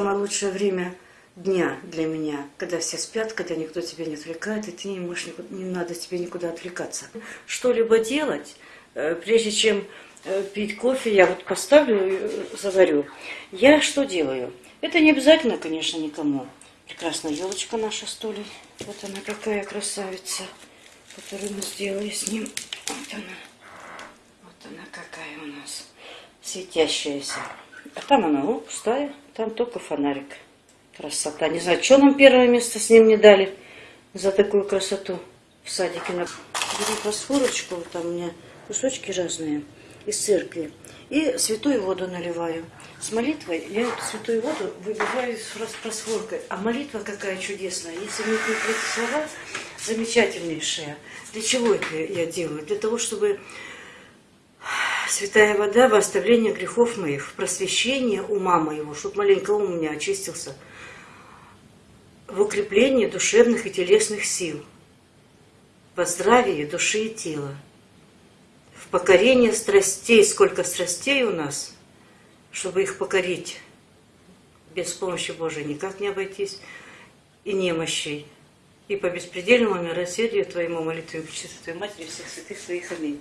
Самое лучшее время дня для меня, когда все спят, когда никто тебя не отвлекает, и ты не можешь, никуда- не надо тебе никуда отвлекаться. Что-либо делать, э, прежде чем э, пить кофе, я вот поставлю, э, заварю. Я что делаю? Это не обязательно, конечно, никому. Прекрасная елочка наша столей. Вот она какая красавица, которую мы сделали с ним. Вот она. Вот она какая у нас. Светящаяся. А там она, о, пустая. Там только фонарик. Красота. Не знаю, что нам первое место с ним не дали за такую красоту в садике. Беру фосфорочку, вот там у меня кусочки разные из церкви. И святую воду наливаю. С молитвой я эту святую воду выбиваю с фосфоркой. А молитва какая чудесная. Если мне эти слова замечательнейшие. Для чего это я делаю? Для того, чтобы Святая вода во оставление грехов моих, в просвещение ума моего, чтобы маленько ум у меня очистился, в укреплении душевных и телесных сил, во здравии души и тела, в покорении страстей, сколько страстей у нас, чтобы их покорить, без помощи Божией никак не обойтись, и немощей, и по беспредельному милосердию Твоему молитве Пречистой Твоей Матери всех святых Твоих. Аминь.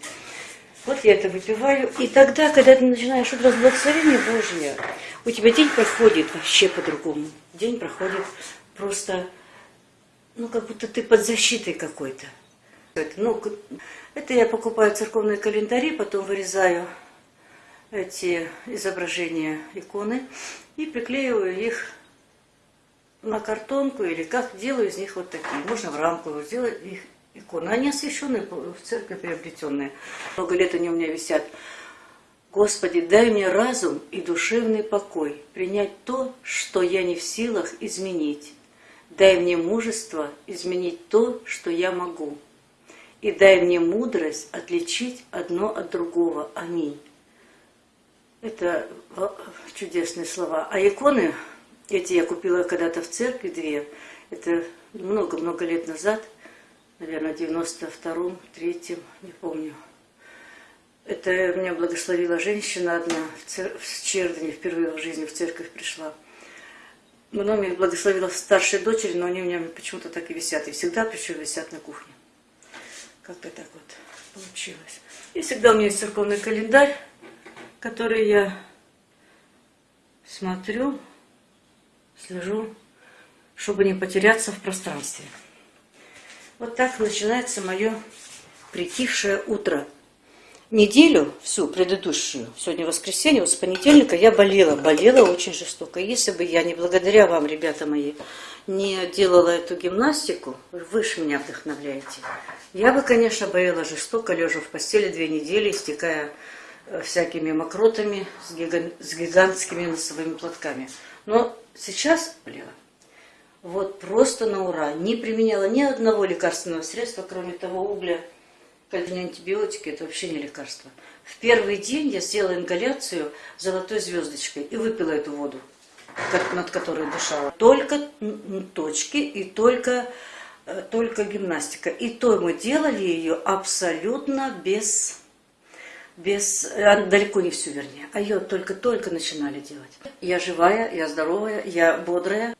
Вот я это выпиваю. И тогда, когда ты начинаешь образ благословения Божия, у тебя день проходит вообще по-другому. День проходит просто, ну, как будто ты под защитой какой-то. Ну, это я покупаю церковные календари, потом вырезаю эти изображения иконы и приклеиваю их на картонку или как делаю из них вот такие. Можно в рамку сделать их иконы. Они освященные, в церкви приобретенные. Много лет они у меня висят. Господи, дай мне разум и душевный покой, принять то, что я не в силах изменить. Дай мне мужество изменить то, что я могу. И дай мне мудрость отличить одно от другого. Аминь. Это чудесные слова. А иконы, эти я купила когда-то в церкви две. Это много-много лет назад, наверное, в 92-м, 3-м, не помню. Это меня благословила женщина одна в, цер... в Чердане, впервые в жизни в церковь пришла. Много меня благословила старшей дочери, но они у меня почему-то так и висят. И всегда причем висят на кухне. Как-то так вот получилось. И всегда у меня есть церковный календарь, который я смотрю, слежу, чтобы не потеряться в пространстве. Вот так начинается мое притихшее утро. Неделю всю предыдущую, сегодня воскресенье, вот с понедельника я болела, болела очень жестоко. Если бы я не благодаря вам, ребята мои, не делала эту гимнастику, вы же меня вдохновляете, я бы, конечно, болела жестоко, лежа в постели две недели, истекая э, всякими мокротами с, с гигантскими носовыми платками. Но сейчас болела. Вот просто на ура. Не применяла ни одного лекарственного средства, кроме того угля. Не антибиотики, это вообще не лекарство. В первый день я сделала ингаляцию золотой звездочкой и выпила эту воду, над которой дышала. Только точки и только, э, только гимнастика. И то мы делали ее абсолютно без без, а, далеко не всю, вернее, а ее только-только начинали делать. Я живая, я здоровая, я бодрая.